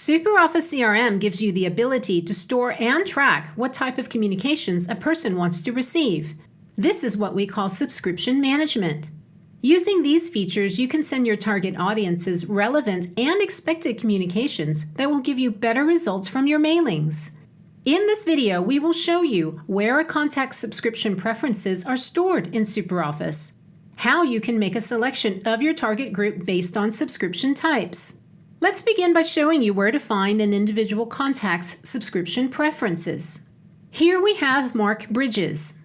SuperOffice CRM gives you the ability to store and track what type of communications a person wants to receive. This is what we call subscription management. Using these features, you can send your target audiences relevant and expected communications that will give you better results from your mailings. In this video, we will show you where a contact's subscription preferences are stored in SuperOffice, how you can make a selection of your target group based on subscription types. Let's begin by showing you where to find an individual contact's subscription preferences. Here we have Mark Bridges.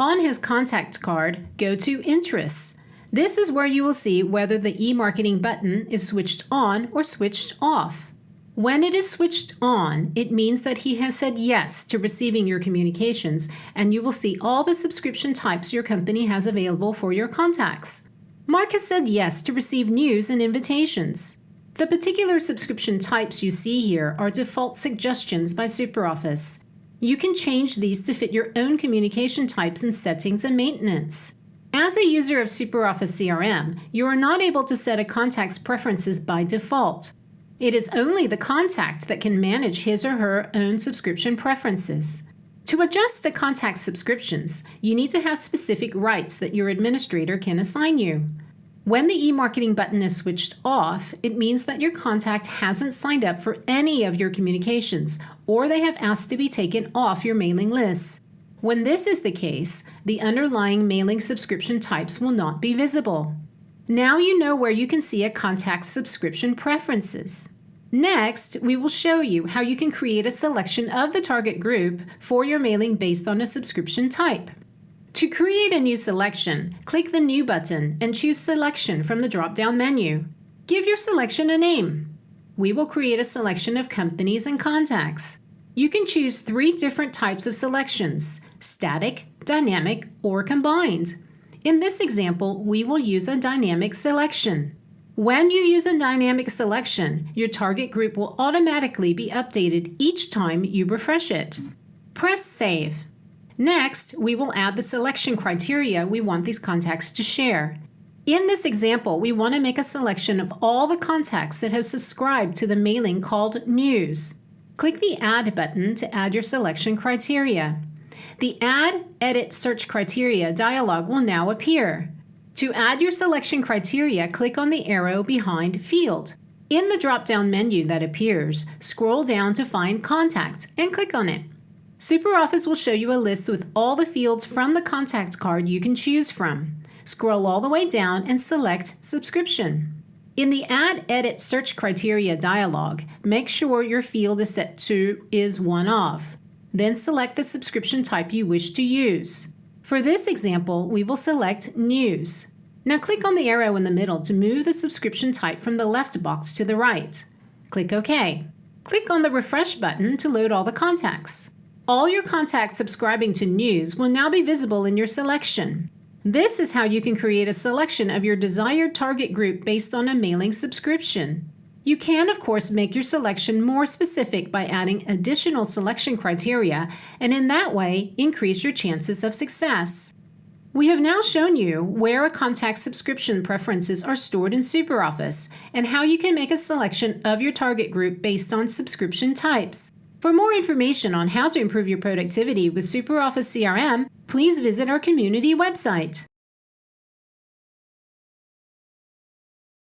On his contact card, go to Interests. This is where you will see whether the e-marketing button is switched on or switched off. When it is switched on, it means that he has said yes to receiving your communications, and you will see all the subscription types your company has available for your contacts. Mark has said yes to receive news and invitations. The particular subscription types you see here are default suggestions by SuperOffice. You can change these to fit your own communication types and settings and maintenance. As a user of SuperOffice CRM, you are not able to set a contact's preferences by default. It is only the contact that can manage his or her own subscription preferences. To adjust a contact's subscriptions, you need to have specific rights that your administrator can assign you. When the e-marketing button is switched off, it means that your contact hasn't signed up for any of your communications, or they have asked to be taken off your mailing list. When this is the case, the underlying mailing subscription types will not be visible. Now you know where you can see a contact's subscription preferences. Next, we will show you how you can create a selection of the target group for your mailing based on a subscription type. To create a new selection, click the New button and choose Selection from the drop-down menu. Give your selection a name. We will create a selection of companies and contacts. You can choose three different types of selections, static, dynamic, or combined. In this example, we will use a dynamic selection. When you use a dynamic selection, your target group will automatically be updated each time you refresh it. Press Save. Next, we will add the selection criteria we want these contacts to share. In this example, we want to make a selection of all the contacts that have subscribed to the mailing called News. Click the Add button to add your selection criteria. The Add, Edit, Search Criteria dialog will now appear. To add your selection criteria, click on the arrow behind Field. In the drop-down menu that appears, scroll down to find Contact and click on it. SuperOffice will show you a list with all the fields from the contact card you can choose from. Scroll all the way down and select Subscription. In the Add Edit Search Criteria dialog, make sure your field is set to Is One Of. Then select the subscription type you wish to use. For this example, we will select News. Now click on the arrow in the middle to move the subscription type from the left box to the right. Click OK. Click on the Refresh button to load all the contacts. All your contacts subscribing to News will now be visible in your selection. This is how you can create a selection of your desired target group based on a mailing subscription. You can, of course, make your selection more specific by adding additional selection criteria, and in that way, increase your chances of success. We have now shown you where a contact subscription preferences are stored in SuperOffice and how you can make a selection of your target group based on subscription types. For more information on how to improve your productivity with SuperOffice CRM, please visit our community website.